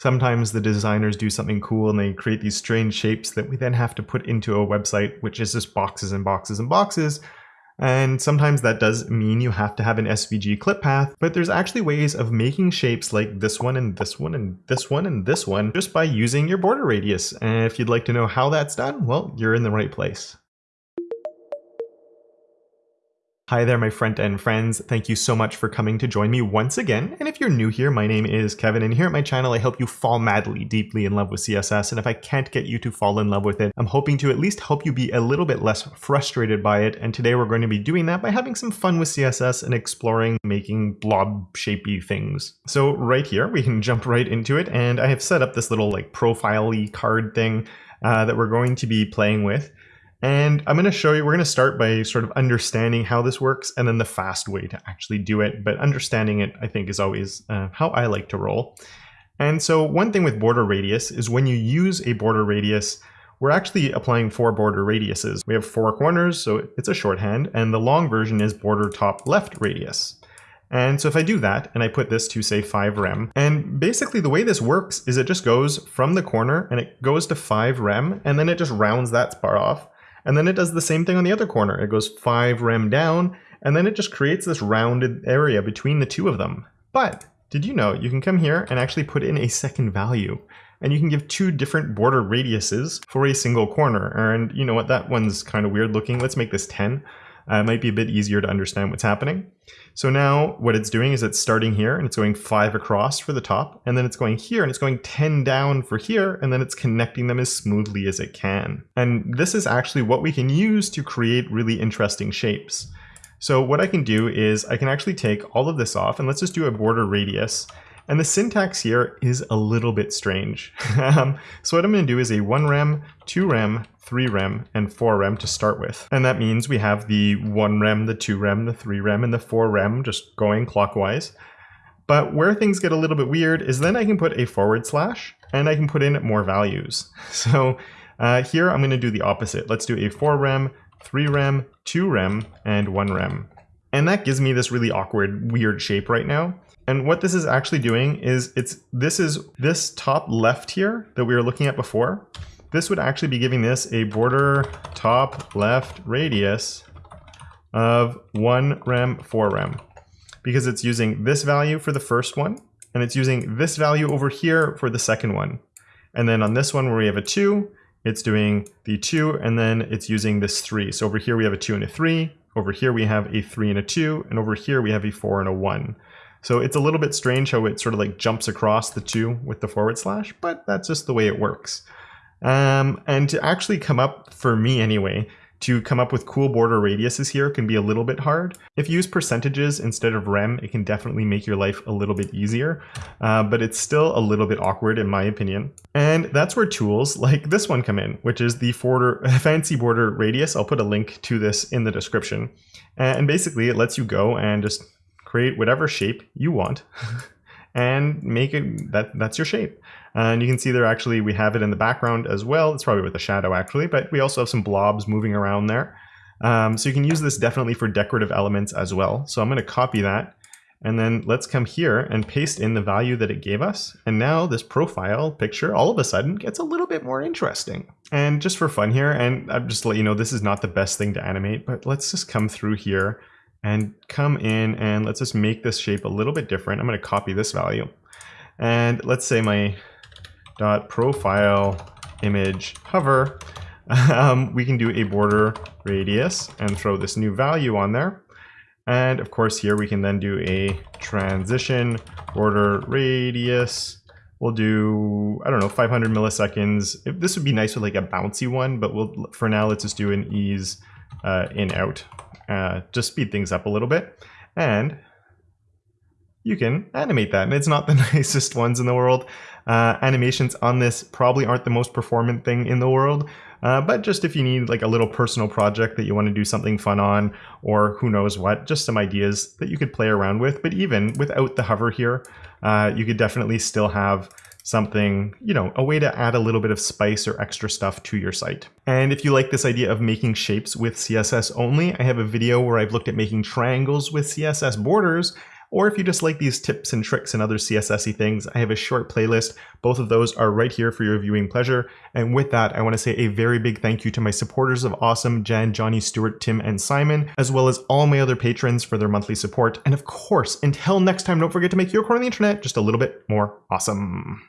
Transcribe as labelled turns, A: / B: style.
A: Sometimes the designers do something cool and they create these strange shapes that we then have to put into a website, which is just boxes and boxes and boxes. And sometimes that does mean you have to have an SVG clip path, but there's actually ways of making shapes like this one and this one and this one and this one just by using your border radius. And if you'd like to know how that's done, well, you're in the right place. Hi there, my front-end friends. Thank you so much for coming to join me once again. And if you're new here, my name is Kevin, and here at my channel, I help you fall madly, deeply in love with CSS. And if I can't get you to fall in love with it, I'm hoping to at least help you be a little bit less frustrated by it. And today we're going to be doing that by having some fun with CSS and exploring making blob shapey things. So right here, we can jump right into it. And I have set up this little like profile-y card thing uh, that we're going to be playing with. And I'm going to show you, we're going to start by sort of understanding how this works and then the fast way to actually do it. But understanding it, I think, is always uh, how I like to roll. And so one thing with border radius is when you use a border radius, we're actually applying four border radiuses. We have four corners, so it's a shorthand, and the long version is border top left radius. And so if I do that, and I put this to say 5 rem, and basically the way this works is it just goes from the corner and it goes to 5 rem, and then it just rounds that spot off. And then it does the same thing on the other corner. It goes 5 rem down, and then it just creates this rounded area between the two of them. But did you know you can come here and actually put in a second value? And you can give two different border radiuses for a single corner. And you know what, that one's kind of weird looking. Let's make this 10. Uh, it might be a bit easier to understand what's happening. So now what it's doing is it's starting here and it's going five across for the top, and then it's going here and it's going 10 down for here, and then it's connecting them as smoothly as it can. And this is actually what we can use to create really interesting shapes. So what I can do is I can actually take all of this off and let's just do a border radius and the syntax here is a little bit strange. um, so what I'm going to do is a 1 rem, 2 rem, 3 rem, and 4 rem to start with. And that means we have the 1 rem, the 2 rem, the 3 rem, and the 4 rem just going clockwise. But where things get a little bit weird is then I can put a forward slash and I can put in more values. So uh, here I'm going to do the opposite. Let's do a 4 rem, 3 rem, 2 rem, and 1 rem. And that gives me this really awkward, weird shape right now. And what this is actually doing is it's this is this top left here that we were looking at before. This would actually be giving this a border top left radius of 1 rem 4 rem because it's using this value for the first one and it's using this value over here for the second one. And then on this one where we have a 2, it's doing the 2 and then it's using this 3. So over here we have a 2 and a 3, over here we have a 3 and a 2, and over here we have a 4 and a 1. So it's a little bit strange how it sort of like jumps across the two with the forward slash, but that's just the way it works. Um, and to actually come up, for me anyway, to come up with cool border radiuses here can be a little bit hard. If you use percentages instead of rem, it can definitely make your life a little bit easier, uh, but it's still a little bit awkward in my opinion. And that's where tools like this one come in, which is the border, fancy border radius. I'll put a link to this in the description. And basically it lets you go and just create whatever shape you want and make it that that's your shape. And you can see there actually we have it in the background as well. It's probably with a shadow actually, but we also have some blobs moving around there. Um, so you can use this definitely for decorative elements as well. So I'm going to copy that and then let's come here and paste in the value that it gave us. And now this profile picture all of a sudden gets a little bit more interesting. And just for fun here, and I'm just let you know, this is not the best thing to animate, but let's just come through here and come in and let's just make this shape a little bit different. I'm going to copy this value. And let's say my dot profile image hover, um, we can do a border radius and throw this new value on there. And of course here we can then do a transition border radius. We'll do, I don't know, 500 milliseconds. This would be nice with like a bouncy one, but we'll for now, let's just do an ease uh, in out uh, just speed things up a little bit. And you can animate that. And it's not the nicest ones in the world. Uh, animations on this probably aren't the most performant thing in the world. Uh, but just if you need like a little personal project that you want to do something fun on, or who knows what, just some ideas that you could play around with. But even without the hover here, uh, you could definitely still have something, you know, a way to add a little bit of spice or extra stuff to your site. And if you like this idea of making shapes with CSS only, I have a video where I've looked at making triangles with CSS borders, or if you just like these tips and tricks and other CSS-y things, I have a short playlist. Both of those are right here for your viewing pleasure. And with that, I want to say a very big thank you to my supporters of Awesome, Jan, Johnny, Stewart, Tim, and Simon, as well as all my other patrons for their monthly support. And of course, until next time, don't forget to make your corner of the internet just a little bit more awesome.